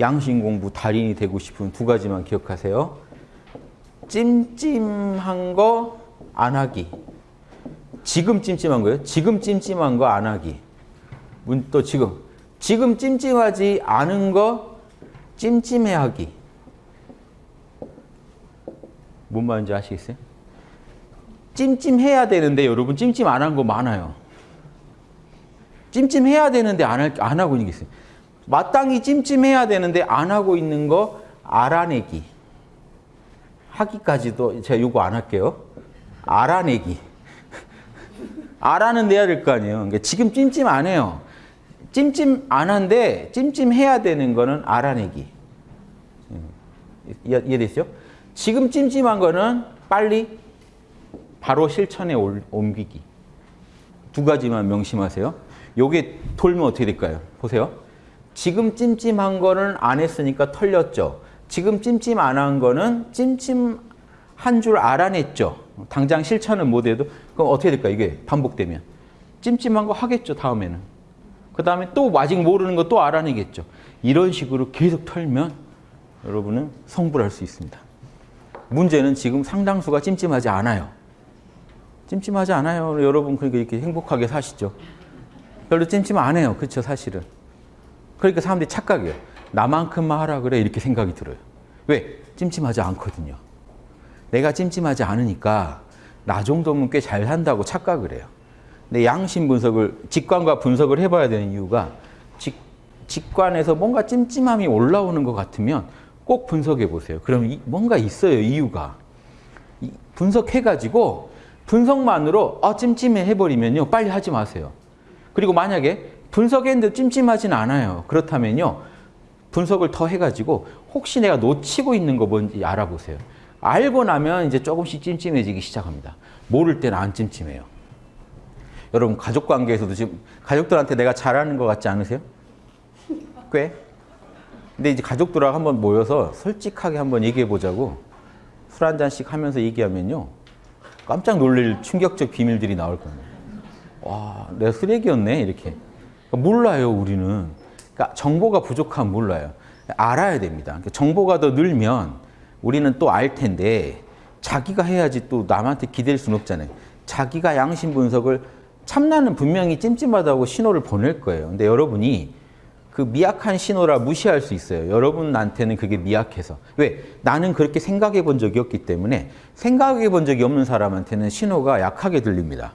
양심 공부 달인이 되고 싶은 두 가지만 기억하세요. 찜찜한 거 안 하기. 지금 찜찜한 거예요. 지금 찜찜한 거 안 하기. 문또 지금 지금 찜찜하지 않은 거 찜찜해 하기. 뭔 말인지 아시겠어요? 찜찜해야 되는데 여러분 찜찜 안 한 거 많아요. 찜찜해야 되는데 안, 할, 안 하고 있는 게 있어요. 마땅히 찜찜해야 되는데 안 하고 있는 거 알아내기. 하기까지도 제가 요거 안 할게요. 알아내기. 알아는 내야 될 거 아니에요. 그러니까 지금 찜찜 안 해요. 찜찜 안 한데 찜찜해야 되는 거는 알아내기. 이해- 이해됐어요? 지금 찜찜한 거는 빨리 바로 실천에 올- 옮기기. 두 가지만 명심하세요. 요게 돌면 어떻게 될까요? 보세요. 지금 찜찜한 거는 안 했으니까 털렸죠. 지금 찜찜 안 한 거는 찜찜한 줄 알아냈죠. 당장 실천은 못 해도 그럼 어떻게 될까요? 이게 반복되면. 찜찜한 거 하겠죠, 다음에는. 그 다음에 또 아직 모르는 거 또 알아내겠죠. 이런 식으로 계속 털면 여러분은 성불할 수 있습니다. 문제는 지금 상당수가 찜찜하지 않아요. 찜찜하지 않아요. 여러분 그러니까 이렇게 행복하게 사시죠. 별로 찜찜 안 해요. 그렇죠, 사실은. 그러니까 사람들이 착각해요. 나만큼만 하라 그래 이렇게 생각이 들어요. 왜? 찜찜하지 않거든요. 내가 찜찜하지 않으니까 나 정도면 꽤 잘 산다고 착각을 해요. 근데 양심 분석을 직관과 분석을 해봐야 되는 이유가 직, 직관에서 뭔가 찜찜함이 올라오는 것 같으면 꼭 분석해 보세요. 그럼 이- 뭔가 있어요 이유가. 이- 분석해가지고 분석만으로 아 찜찜해 해버리면요 빨리 하지 마세요. 그리고 만약에 분석했는데 찜찜하진 않아요. 그렇다면요 분석을 더 해가지고 혹시 내가 놓치고 있는 거 뭔지 알아보세요. 알고 나면 이제 조금씩 찜찜해지기 시작합니다. 모를 때는 안 찜찜해요. 여러분 가족 관계에서도 지금 가족들한테 내가 잘하는 것 같지 않으세요? 꽤? 근데 이제 가족들하고 한번 모여서 솔직하게 한번 얘기해 보자고 술 한 잔씩 하면서 얘기하면요 깜짝 놀랄 충격적 비밀들이 나올 겁니다. 와, 내가 쓰레기였네 이렇게. 그러니까 몰라요 우리는. 그러니까 정보가 부족하면 몰라요. 알아야 됩니다. 그러니까 정보가 더 늘면 우리는 또 알 텐데 자기가 해야지 또 남한테 기댈 수는 없잖아요. 자기가 양심 분석을 참나는 분명히 찜찜하다고 신호를 보낼 거예요. 근데 여러분이 그 미약한 신호라 무시할 수 있어요. 여러분한테는 그게 미약해서. 왜? 나는 그렇게 생각해 본 적이 없기 때문에 생각해 본 적이 없는 사람한테는 신호가 약하게 들립니다.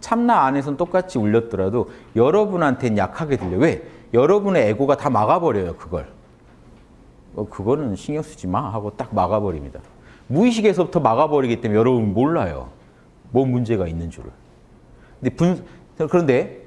참나 안에서는 똑같이 울렸더라도 여러분한테는 약하게 들려. 왜? 여러분의 에고가 다 막아버려요, 그걸. 어, 그거는 신경 쓰지 마 하고 딱 막아버립니다. 무의식에서부터 막아버리기 때문에 여러분 몰라요. 뭔 문제가 있는 줄을. 근데 분, 그런데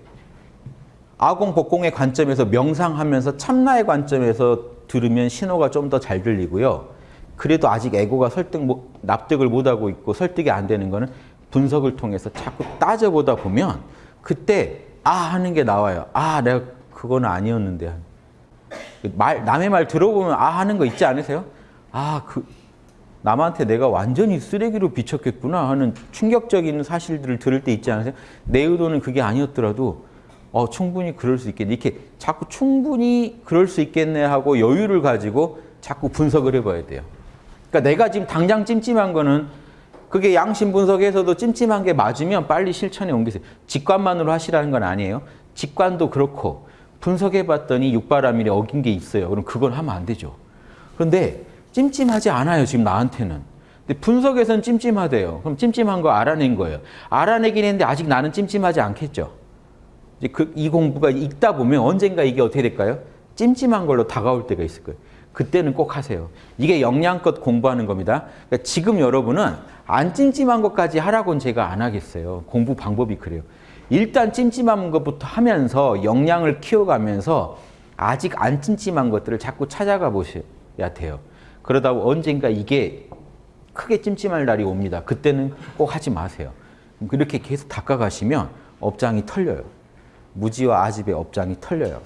아공 복공의 관점에서 명상하면서 참나의 관점에서 들으면 신호가 좀 더 잘 들리고요. 그래도 아직 에고가 설득 못- 납득을 못하고 있고 설득이 안 되는 거는 분석을 통해서 자꾸 따져보다 보면 그때 아 하는 게 나와요. 아 내가 그거는 아니었는데 말 남의 말 들어보면 아 하는 거 있지 않으세요? 아 그 남한테 내가 완전히 쓰레기로 비쳤겠구나 하는 충격적인 사실들을 들을 때 있지 않으세요? 내 의도는 그게 아니었더라도 어 충분히 그럴 수 있겠네 이렇게 자꾸 충분히 그럴 수 있겠네 하고 여유를 가지고 자꾸 분석을 해봐야 돼요. 그러니까 내가 지금 당장 찜찜한 거는 그게 양심 분석에서도 찜찜한 게 맞으면 빨리 실천에 옮기세요. 직관만으로 하시라는 건 아니에요. 직관도 그렇고 분석해 봤더니 육바라밀에 어긴 게 있어요. 그럼 그건 하면 안 되죠. 그런데 찜찜하지 않아요. 지금 나한테는. 근데 분석에서는 찜찜하대요. 그럼 찜찜한 거 알아낸 거예요. 알아내긴 했는데 아직 나는 찜찜하지 않겠죠. 이제 그 이 공부가 읽다 보면 언젠가 이게 어떻게 될까요? 찜찜한 걸로 다가올 때가 있을 거예요. 그때는 꼭 하세요. 이게 역량껏 공부하는 겁니다. 그러니까 지금 여러분은 안 찜찜한 것까지 하라고는 제가 안 하겠어요. 공부 방법이 그래요. 일단 찜찜한 것부터 하면서 역량을 키워가면서 아직 안 찜찜한 것들을 자꾸 찾아가 보셔야 돼요. 그러다 언젠가 이게 크게 찜찜할 날이 옵니다. 그때는 꼭 하지 마세요. 그렇게 계속 닦아가시면 업장이 털려요. 무지와 아집의 업장이 털려요.